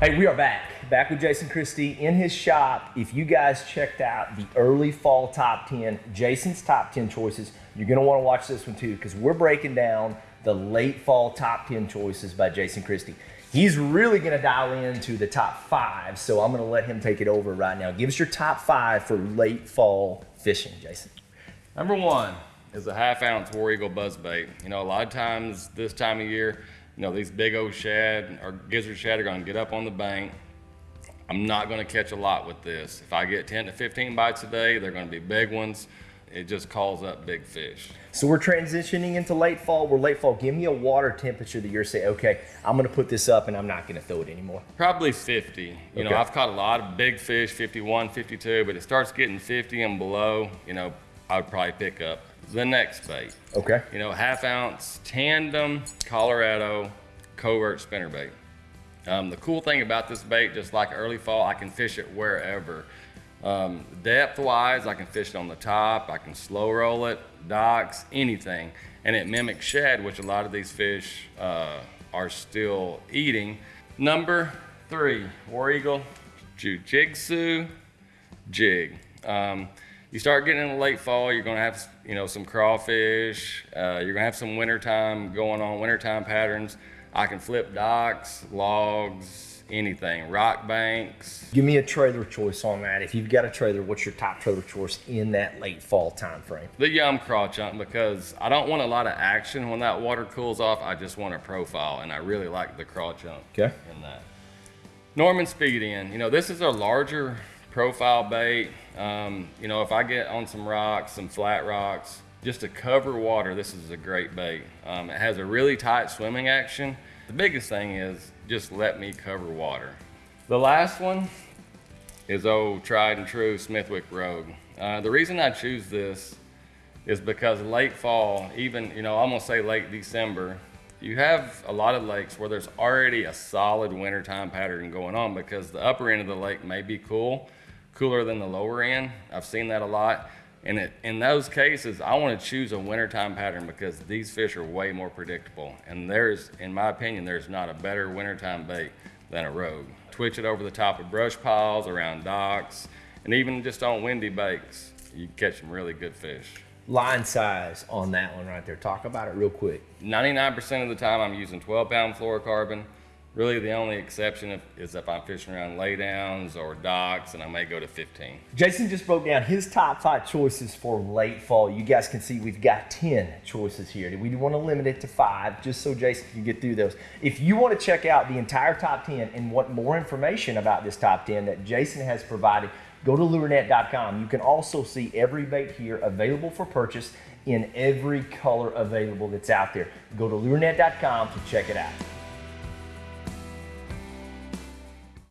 Hey, we are back. Back with Jason Christie in his shop. If you guys checked out the early fall top 10, Jason's top 10 choices, you're going to want to watch this one too because we're breaking down the late fall top 10 choices by Jason Christie. He's really going to dial into the top five, so I'm going to let him take it over right now. Give us your top five for late fall fishing, Jason. Number one is a half ounce War Eagle buzz bait. You know, a lot of times this time of year, you know, these big old shad or gizzard shad are gonna get up on the bank. I'm not gonna catch a lot with this. If I get 10 to 15 bites a day, they're gonna be big ones. It just calls up big fish. So we're transitioning into late fall. We're late fall. Give me a water temperature that you're saying, okay, I'm gonna put this up and I'm not gonna throw it anymore. Probably 50. You Okay. know, I've caught a lot of big fish, 51, 52, but it starts getting 50 and below, you know, I would probably pick up the next bait. Okay. You know, half ounce tandem Colorado covert spinner bait. Um, the cool thing about this bait, just like early fall, I can fish it wherever. Um, depth wise, I can fish it on the top, I can slow roll it, docks, anything. And it mimics shad, which a lot of these fish uh, are still eating. Number three, War Eagle Jiu-Jitsu jig. Um, you start getting in the late fall, you're gonna have, you know, some crawfish, uh, you're gonna have some wintertime going on, wintertime patterns. I can flip docks, logs, anything, rock banks. Give me a trailer choice on that. If you've got a trailer, what's your top trailer choice in that late fall time frame? The yum craw chunk because I don't want a lot of action when that water cools off. I just want a profile and I really like the craw chunk Okay. in that. Norman Speed N, you know, this is a larger profile bait. Um, you know, if I get on some rocks, some flat rocks, just to cover water, this is a great bait. Um, it has a really tight swimming action. The biggest thing is just let me cover water. The last one is old tried and true Smithwick Rogue. Uh, the reason I choose this is because late fall, even, you know, I'm gonna say late December, you have a lot of lakes where there's already a solid wintertime pattern going on because the upper end of the lake may be cool, cooler than the lower end. I've seen that a lot. And it, in those cases, I want to choose a wintertime pattern because these fish are way more predictable. And there's, in my opinion, there's not a better wintertime bait than a rogue. Twitch it over the top of brush piles, around docks, and even just on windy banks, you catch some really good fish. Line size on that one right there. Talk about it real quick. 99% of the time I'm using 12 pound fluorocarbon. Really the only exception if, is if I'm fishing around laydowns or docks and I may go to 15. Jason just broke down his top five choices for late fall. You guys can see we've got 10 choices here. We want to limit it to five just so Jason can get through those. If you want to check out the entire top 10 and want more information about this top 10 that Jason has provided, go to lurenet.com. You can also see every bait here available for purchase in every color available that's out there. Go to lurenet.com to check it out.